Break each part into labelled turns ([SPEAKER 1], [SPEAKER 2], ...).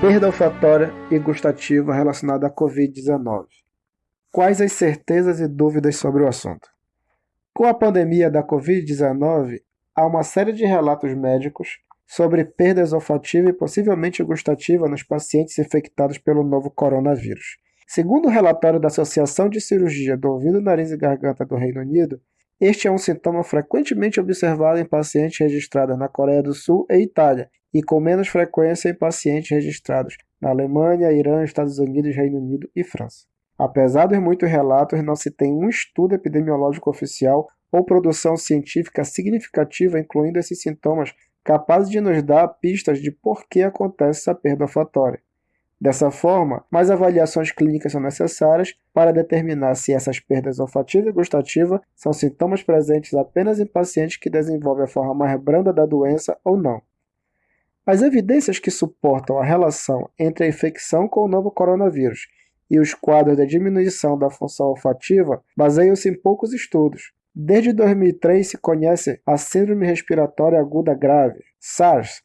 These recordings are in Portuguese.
[SPEAKER 1] Perda olfatória e gustativa relacionada à Covid-19. Quais as certezas e dúvidas sobre o assunto? Com a pandemia da Covid-19, há uma série de relatos médicos sobre perdas olfativa e possivelmente gustativa nos pacientes infectados pelo novo coronavírus. Segundo o relatório da Associação de Cirurgia do Ouvido, Nariz e Garganta do Reino Unido, este é um sintoma frequentemente observado em pacientes registrados na Coreia do Sul e Itália, e com menos frequência em pacientes registrados na Alemanha, Irã, Estados Unidos, Reino Unido e França. Apesar dos muitos relatos, não se tem um estudo epidemiológico oficial ou produção científica significativa incluindo esses sintomas capazes de nos dar pistas de por que acontece essa perda olfatória. Dessa forma, mais avaliações clínicas são necessárias para determinar se essas perdas olfativa e gustativa são sintomas presentes apenas em pacientes que desenvolvem a forma mais branda da doença ou não. As evidências que suportam a relação entre a infecção com o novo coronavírus e os quadros de diminuição da função olfativa baseiam-se em poucos estudos. Desde 2003 se conhece a Síndrome Respiratória Aguda Grave, SARS,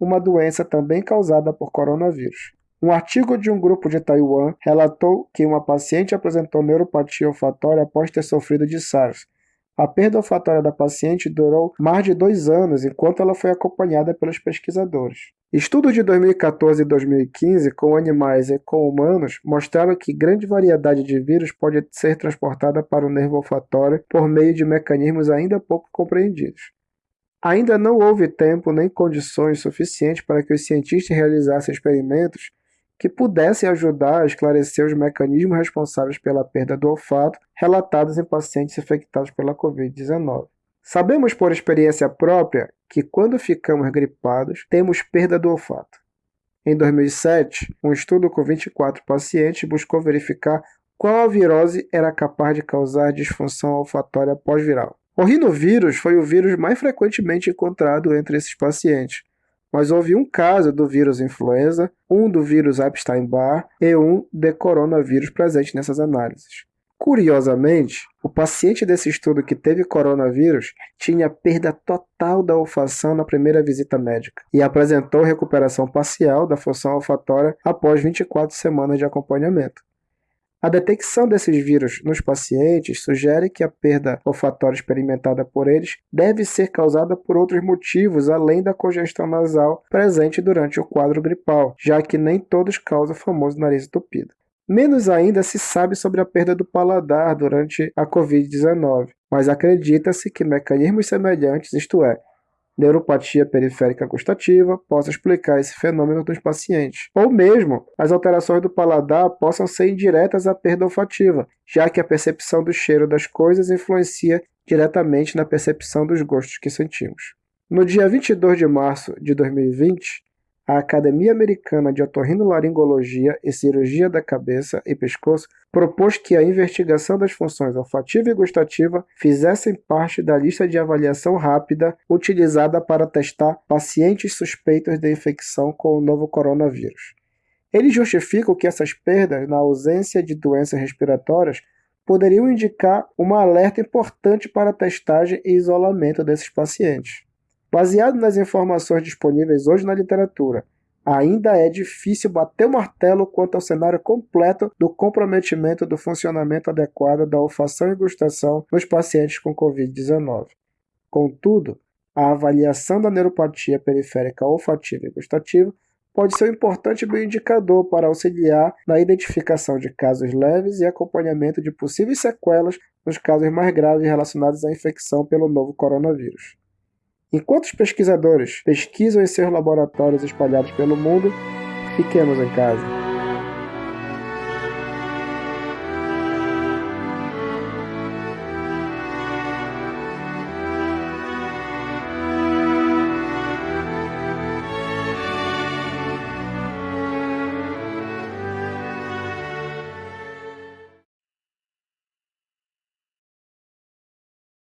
[SPEAKER 1] uma doença também causada por coronavírus. Um artigo de um grupo de Taiwan relatou que uma paciente apresentou neuropatia olfatória após ter sofrido de SARS. A perda olfatória da paciente durou mais de dois anos enquanto ela foi acompanhada pelos pesquisadores. Estudos de 2014 e 2015 com animais e com humanos mostraram que grande variedade de vírus pode ser transportada para o nervo olfatório por meio de mecanismos ainda pouco compreendidos. Ainda não houve tempo nem condições suficientes para que os cientistas realizassem experimentos que pudessem ajudar a esclarecer os mecanismos responsáveis pela perda do olfato relatados em pacientes infectados pela Covid-19. Sabemos por experiência própria que quando ficamos gripados, temos perda do olfato. Em 2007, um estudo com 24 pacientes buscou verificar qual a virose era capaz de causar disfunção olfatória pós-viral. O rinovírus foi o vírus mais frequentemente encontrado entre esses pacientes, mas houve um caso do vírus influenza, um do vírus Epstein-Barr e um de coronavírus presente nessas análises. Curiosamente, o paciente desse estudo que teve coronavírus tinha perda total da olfação na primeira visita médica e apresentou recuperação parcial da função olfatória após 24 semanas de acompanhamento. A detecção desses vírus nos pacientes sugere que a perda olfatória experimentada por eles deve ser causada por outros motivos além da congestão nasal presente durante o quadro gripal, já que nem todos causam o famoso nariz entupido. Menos ainda se sabe sobre a perda do paladar durante a Covid-19, mas acredita-se que mecanismos semelhantes, isto é, neuropatia periférica gustativa possa explicar esse fenômeno dos pacientes. Ou mesmo, as alterações do paladar possam ser indiretas à perda olfativa, já que a percepção do cheiro das coisas influencia diretamente na percepção dos gostos que sentimos. No dia 22 de março de 2020, a Academia Americana de Otorrinolaringologia e Cirurgia da Cabeça e Pescoço propôs que a investigação das funções olfativa e gustativa fizessem parte da lista de avaliação rápida utilizada para testar pacientes suspeitos de infecção com o novo coronavírus. Eles justificam que essas perdas, na ausência de doenças respiratórias, poderiam indicar uma alerta importante para a testagem e isolamento desses pacientes. Baseado nas informações disponíveis hoje na literatura, ainda é difícil bater o martelo quanto ao cenário completo do comprometimento do funcionamento adequado da olfação e gustação nos pacientes com Covid-19. Contudo, a avaliação da neuropatia periférica olfativa e gustativa pode ser um importante bioindicador para auxiliar na identificação de casos leves e acompanhamento de possíveis sequelas nos casos mais graves relacionados à infecção pelo novo coronavírus. Enquanto os pesquisadores pesquisam em seus laboratórios espalhados pelo mundo, fiquemos em casa.